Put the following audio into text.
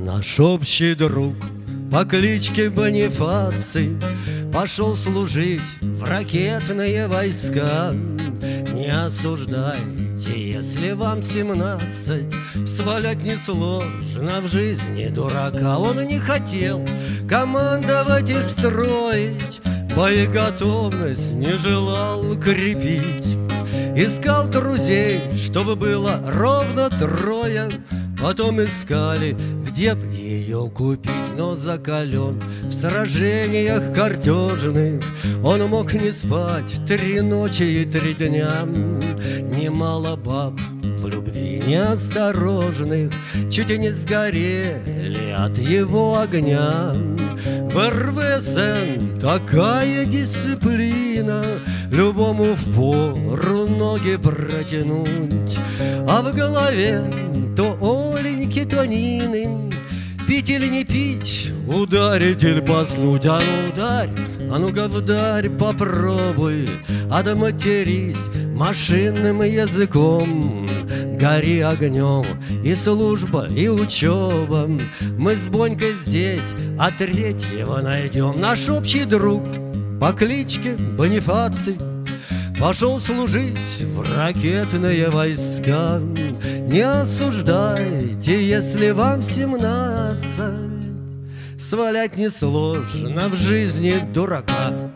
Наш общий друг по кличке Бонифаций Пошел служить в ракетные войска. Не осуждайте, если вам семнадцать Свалять несложно в жизни дурака. Он не хотел командовать и строить Боеготовность не желал крепить. Искал друзей, чтобы было ровно трое Потом искали, где б ее купить Но закален в сражениях картежных Он мог не спать три ночи и три дня. Немало баб в любви неосторожных Чуть и не сгорели от его огня. В РВСН такая дисциплина Любому в пору ноги протянуть А в голове то Оленьки, то Нины Пить или не пить, ударить или поснуть А ну ударь, а ну-ка вдарь, попробуй. Отматерись машинным языком Гори огнем и служба, и учеба. Мы с Бонькой здесь, а третьего найдем. Наш общий друг по кличке Бонифаций Пошел служить в ракетные войска. Не осуждайте, если вам семнадцать. Свалять несложно в жизни дурака